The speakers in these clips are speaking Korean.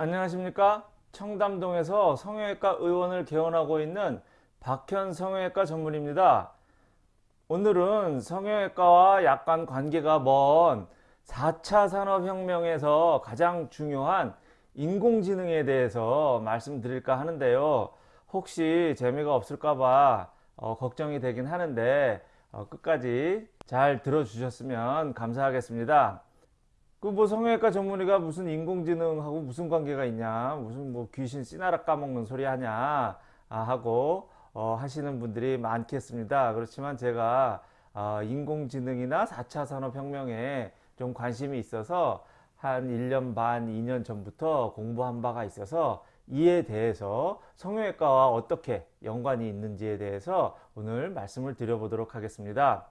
안녕하십니까? 청담동에서 성형외과 의원을 개원하고 있는 박현 성형외과 전문입니다. 오늘은 성형외과와 약간 관계가 먼 4차 산업혁명에서 가장 중요한 인공지능에 대해서 말씀드릴까 하는데요. 혹시 재미가 없을까봐 어, 걱정이 되긴 하는데 어, 끝까지 잘 들어주셨으면 감사하겠습니다 그 뭐 성형외과 전문의가 무슨 인공지능하고 무슨 관계가 있냐 무슨 뭐 귀신 씨나라 까먹는 소리 하냐 아, 하고 어, 하시는 분들이 많겠습니다. 그렇지만 제가 어, 인공지능이나 4차 산업혁명에 좀 관심이 있어서 한 1년 반 2년 전부터 공부한 바가 있어서 이에 대해서 성형외과와 어떻게 연관이 있는지에 대해서 오늘 말씀을 드려보도록 하겠습니다.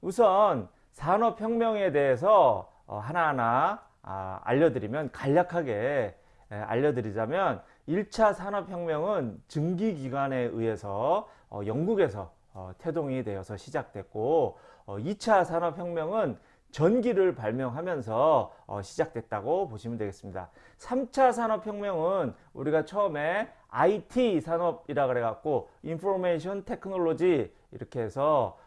우선 산업혁명에 대해서 어, 하나하나 아, 알려드리면 간략하게 알려드리자면 1차 산업혁명은 증기기관에 의해서 어, 영국에서 어, 태동이 되어서 시작됐고 2차 산업혁명은 전기를 발명하면서 시작됐다고 보시면 되겠습니다. 3차 산업혁명은 우리가 처음에 IT 산업이라 그래 갖고 인포메이션 테크놀로지 이렇게 해서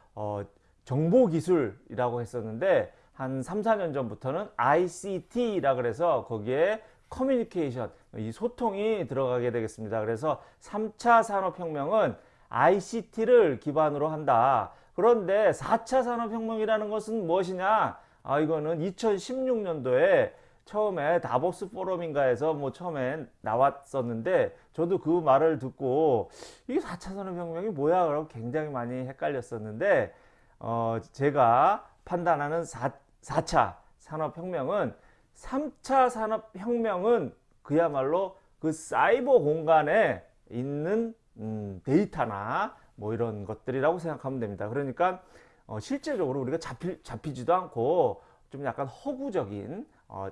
정보기술이라고 했었는데 한 3, 4년 전부터는 ICT라 그래서 거기에 커뮤니케이션, 이 소통이 들어가게 되겠습니다. 그래서 3차 산업혁명은 ICT를 기반으로 한다. 그런데 4차 산업혁명이라는 것은 무엇이냐? 아, 이거는 2016년도에 처음에 다보스 포럼인가에서 뭐 처음에 나왔었는데 저도 그 말을 듣고 이게 4차 산업혁명이 뭐야? 라고 굉장히 많이 헷갈렸었는데 어, 제가 판단하는 4, 4차 산업혁명은 3차 산업혁명은 그야말로 그 사이버 공간에 있는 음, 데이터나 뭐 이런 것들이라고 생각하면 됩니다. 그러니까 어, 실제적으로 우리가 잡히, 잡히지도 않고 좀 약간 허구적인 어,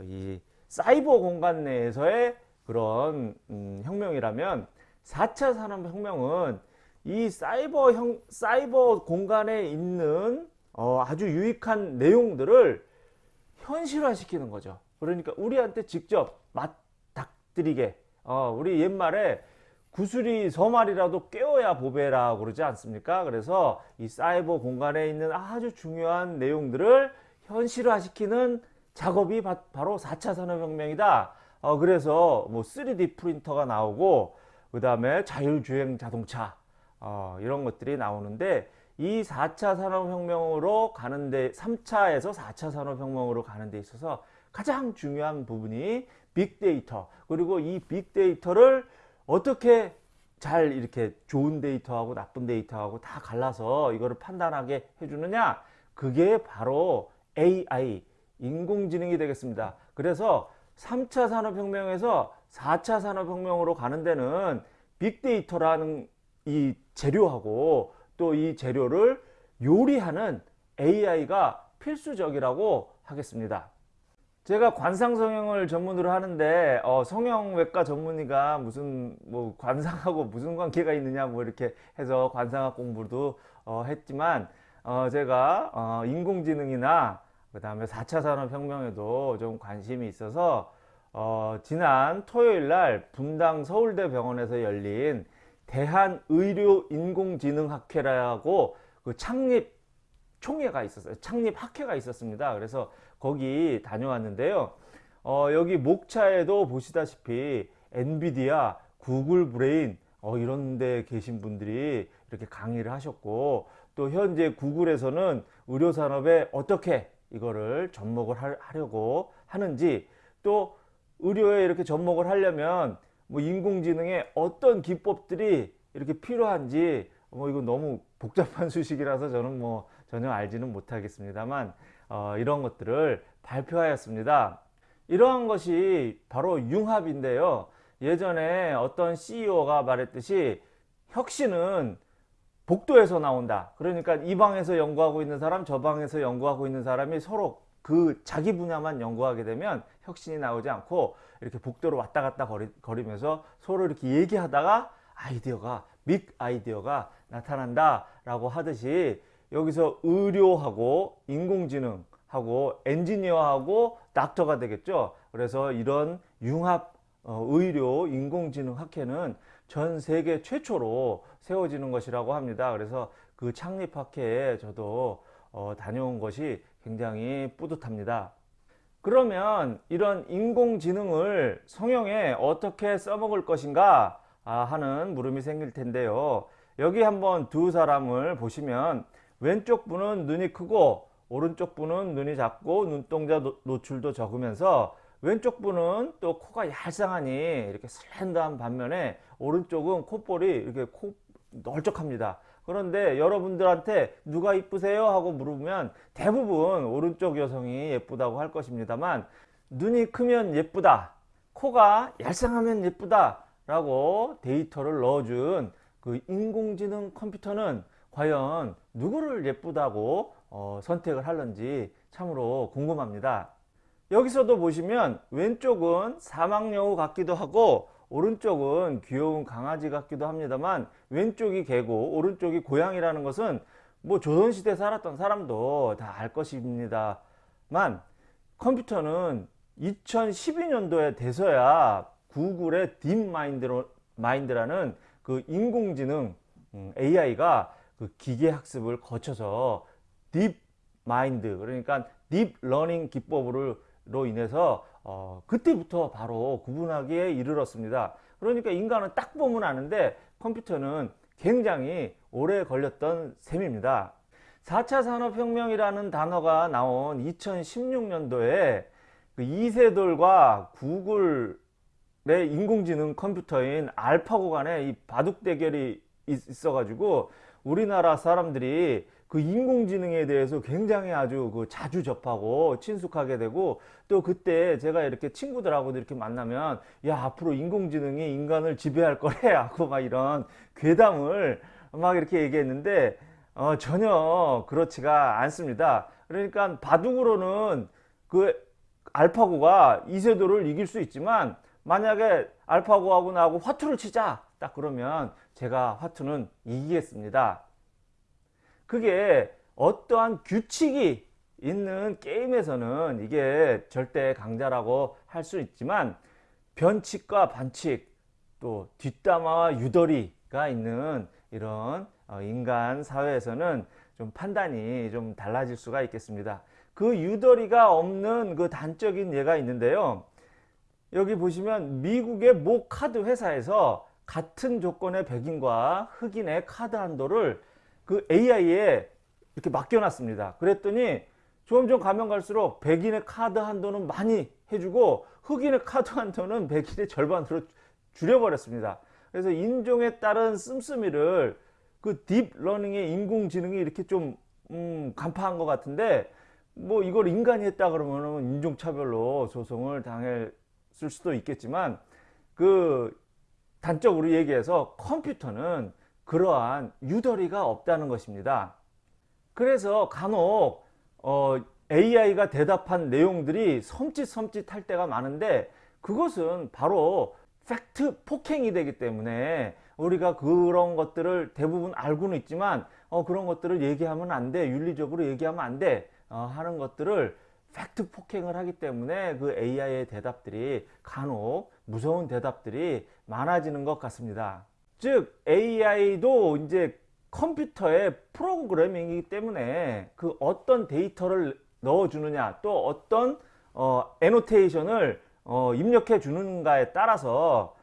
이 사이버 공간 내에서의 그런 음, 혁명이라면 4차 산업혁명은 이 사이버 형, 사이버 공간에 있는 어, 아주 유익한 내용들을 현실화시키는 거죠. 그러니까 우리한테 직접 맞닥뜨리게 어, 우리 옛말에 구슬이 서말이라도 깨워야 보배라 그러지 않습니까? 그래서 이 사이버 공간에 있는 아주 중요한 내용들을 현실화시키는 작업이 바, 로 4차 산업혁명이다. 어, 그래서 뭐 3D 프린터가 나오고 그 다음에 자율주행 자동차 어, 이런 것들이 나오는데 이 4차 산업혁명으로 가는데 3차에서 4차 산업혁명으로 가는 데 있어서 가장 중요한 부분이 빅데이터. 그리고 이 빅데이터를 어떻게 잘 이렇게 좋은 데이터하고 나쁜 데이터하고 다 갈라서 이거를 판단하게 해주느냐? 그게 바로 AI 인공지능이 되겠습니다. 그래서 3차 산업혁명에서 4차 산업혁명으로 가는 데는 빅데이터라는 이 재료하고 또 이 재료를 요리하는 AI가 필수적이라고 하겠습니다. 제가 관상 성형을 전문으로 하는데 어, 성형외과 전문의가 무슨 뭐 관상하고 무슨 관계가 있느냐 뭐 이렇게 해서 관상학 공부도 어, 했지만 어, 제가 어, 인공지능이나 그 다음에 4차 산업혁명에도 좀 관심이 있어서 어, 지난 토요일 날 분당 서울대 병원에서 열린 대한의료인공지능학회라고 그 창립 총회가 있었어요. 창립 학회가 있었습니다. 그래서 거기 다녀왔는데요. 어, 여기 목차에도 보시다시피 엔비디아, 구글 브레인 어, 이런 데 계신 분들이 이렇게 강의를 하셨고 또 현재 구글에서는 의료산업에 어떻게 이거를 접목을 하려고 하는지 또 의료에 이렇게 접목을 하려면 뭐 인공지능의 어떤 기법들이 이렇게 필요한지 뭐 이거 너무 복잡한 수식이라서 저는 뭐 전혀 알지는 못하겠습니다만 어, 이런 것들을 발표하였습니다. 이러한 것이 바로 융합인데요. 예전에 어떤 CEO가 말했듯이 혁신은 복도에서 나온다. 그러니까 이 방에서 연구하고 있는 사람, 저 방에서 연구하고 있는 사람이 서로 그 자기 분야만 연구하게 되면 혁신이 나오지 않고 이렇게 복도로 왔다 갔다 거리, 면서 서로 이렇게 얘기하다가 아이디어가 빅 아이디어가 나타난다 라고 하듯이 여기서 의료하고 인공지능하고 엔지니어하고 닥터가 되겠죠 그래서 이런 융합 어, 의료 인공지능 학회는 전 세계 최초로 세워지는 것이라고 합니다. 그래서 그 창립 학회에 저도 어, 다녀온 것이 굉장히 뿌듯합니다. 그러면 이런 인공지능을 성형에 어떻게 써먹을 것인가 아, 하는 물음이 생길 텐데요. 여기 한번 두 사람을 보시면 왼쪽 분은 눈이 크고 오른쪽 분은 눈이 작고 눈동자 노출도 적으면서 왼쪽 분은 또 코가 얄쌍하니 이렇게 슬렌더한 반면에 오른쪽은 콧볼이 이렇게 코 널쩍합니다. 그런데 여러분들한테 누가 이쁘세요? 하고 물으면 대부분 오른쪽 여성이 예쁘다고 할 것입니다만 눈이 크면 예쁘다. 코가 얄쌍하면 예쁘다. 라고 데이터를 넣어준 그 인공지능 컴퓨터는 과연 누구를 예쁘다고 어, 선택을 할런지 참으로 궁금합니다. 여기서도 보시면 왼쪽은 사막여우 같기도 하고 오른쪽은 귀여운 강아지 같기도 합니다만 왼쪽이 개고 오른쪽이 고양이라는 것은 뭐 조선시대 살았던 사람도 다 알 것입니다만 컴퓨터는 2012년도에 돼서야 구글의 딥마인드라는 그 인공지능 AI가 음, 그 기계 학습을 거쳐서 딥 마인드 그러니까 deep learning 기법으로 인해서 어, 그때부터 바로 구분하기에 이르렀습니다. 그러니까 인간은 딱 보면 아는데 컴퓨터는 굉장히 오래 걸렸던 셈입니다. 4차 산업혁명이라는 단어가 나온 2016년도에 그 이세돌과 구글의 인공지능 컴퓨터인 알파고 간에 이 바둑 대결이 있어가지고 우리나라 사람들이 그 인공지능에 대해서 굉장히 아주 그 자주 접하고 친숙하게 되고 또 그때 제가 이렇게 친구들하고도 이렇게 만나면 야 앞으로 인공지능이 인간을 지배할 거래 하고 막 이런 괴담을 막 이렇게 얘기했는데 어, 전혀 그렇지가 않습니다. 그러니까 바둑으로는 그 알파고가 이세돌을 이길 수 있지만 만약에 알파고하고 나하고 화투를 치자 딱 그러면 제가 화투는 이기겠습니다. 그게 어떠한 규칙이 있는 게임에서는 이게 절대 강자라고 할 수 있지만 변칙과 반칙 또 뒷담화와 유도리가 있는 이런 어, 인간 사회에서는 좀 판단이 좀 달라질 수가 있겠습니다. 그 유도리가 없는 그 단적인 예가 있는데요. 여기 보시면 미국의 모 카드 회사에서 같은 조건의 백인과 흑인의 카드 한도를 그 AI에 이렇게 맡겨놨습니다. 그랬더니 점점 가면 갈수록 백인의 카드 한도는 많이 해주고 흑인의 카드 한도는 백인의 절반으로 줄여버렸습니다. 그래서 인종에 따른 씀씀이를 그 deep learning의 인공지능이 이렇게 좀 음, 간파한 것 같은데 뭐 이걸 인간이 했다 그러면 인종차별로 소송을 당했을 수도 있겠지만 그 단적으로 얘기해서 컴퓨터는 그러한 유도리가 없다는 것입니다. 그래서 간혹 어, AI가 대답한 내용들이 섬찟섬찟할 때가 많은데 그것은 바로 팩트 폭행이 되기 때문에 우리가 그런 것들을 대부분 알고는 있지만 어, 그런 것들을 얘기하면 안 돼. 윤리적으로 얘기하면 안 돼. 어, 하는 것들을 팩트 폭행을 하기 때문에 그 AI의 대답들이 간혹 무서운 대답들이 많아지는 것 같습니다. 즉 AI도 이제 컴퓨터의 프로그래밍이기 때문에 그 어떤 데이터를 넣어주느냐 또 어떤 어, annotation을 어, 입력해 주는가에 따라서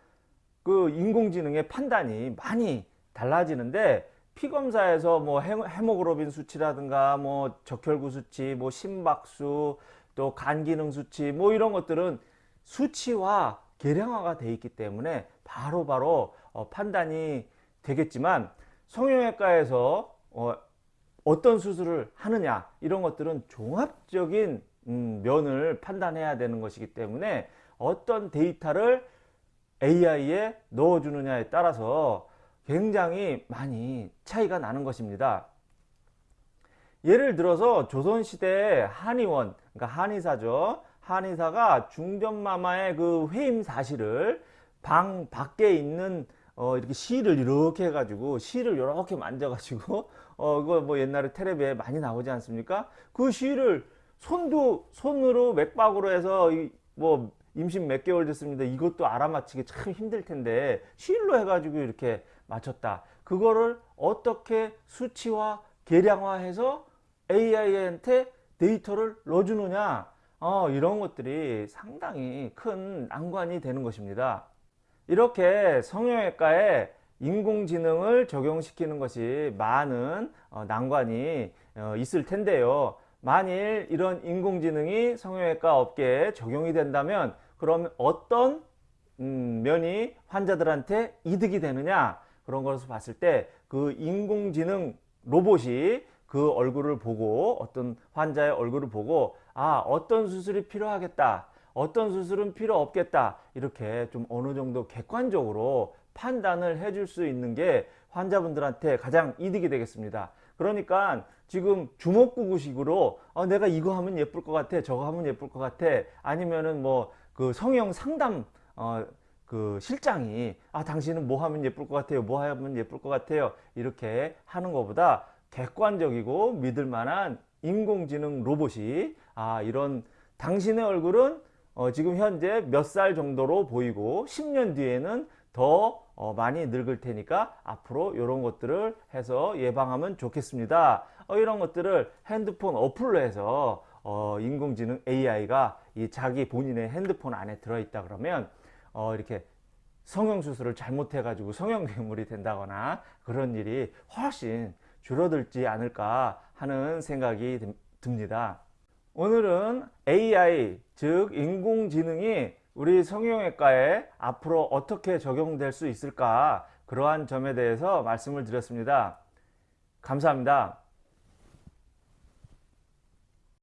그 인공지능의 판단이 많이 달라지는데 피검사에서 뭐 헤모글로빈 수치라든가 뭐 적혈구 수치, 뭐 심박수, 또 간 기능 수치 뭐 이런 것들은 수치화 계량화가 돼 있기 때문에 바로바로 바로 어, 판단이 되겠지만 성형외과에서 어, 어떤 수술을 하느냐 이런 것들은 종합적인 음, 면을 판단해야 되는 것이기 때문에 어떤 데이터를 AI에 넣어주느냐에 따라서 굉장히 많이 차이가 나는 것입니다. 예를 들어서 조선시대 한의원, 그러니까 한의사죠. 한의사가 중전마마의 그 회임 사실을 방 밖에 있는 어 이렇게 실을 이렇게 해가지고 실을 이렇게 만져가지고 어 이거 뭐 옛날에 테레비에 많이 나오지 않습니까? 그 실을 손도 손으로 맥박으로 해서 뭐 임신 몇 개월 됐습니다. 이것도 알아맞히기 참 힘들 텐데 시일로 해가지고 이렇게 맞췄다. 그거를 어떻게 수치화, 계량화해서 AI한테 데이터를 넣어주느냐 어, 이런 것들이 상당히 큰 난관이 되는 것입니다. 이렇게 성형외과에 인공지능을 적용시키는 것이 많은 어, 난관이 어, 있을 텐데요. 만일 이런 인공지능이 성형외과 업계에 적용이 된다면 그럼 어떤 음, 면이 환자들한테 이득이 되느냐 그런 것을 봤을 때 그 인공지능 로봇이 그 얼굴을 보고 어떤 환자의 얼굴을 보고 아 어떤 수술이 필요하겠다 어떤 수술은 필요 없겠다. 이렇게 좀 어느 정도 객관적으로 판단을 해줄 수 있는 게 환자분들한테 가장 이득이 되겠습니다. 그러니까 지금 주먹구구식으로 어, 내가 이거 하면 예쁠 것 같아 저거 하면 예쁠 것 같아 아니면은 뭐 그 성형 상담 어, 그 실장이 아 당신은 뭐 하면 예쁠 것 같아요 뭐 하면 예쁠 것 같아요 이렇게 하는 것보다 객관적이고 믿을 만한 인공지능 로봇이 아 이런 당신의 얼굴은 어, 지금 현재 몇 살 정도로 보이고 10년 뒤에는 더 어, 많이 늙을 테니까 앞으로 이런 것들을 해서 예방하면 좋겠습니다. 어, 이런 것들을 핸드폰 어플로 해서 어, 인공지능 AI가 이 자기 본인의 핸드폰 안에 들어있다 그러면 어, 이렇게 성형수술을 잘못해 가지고 성형괴물이 된다거나 그런 일이 훨씬 줄어들지 않을까 하는 생각이 듭- 듭니다 오늘은 AI 즉 인공지능이 우리 성형외과에 앞으로 어떻게 적용될 수 있을까? 그러한 점에 대해서 말씀을 드렸습니다. 감사합니다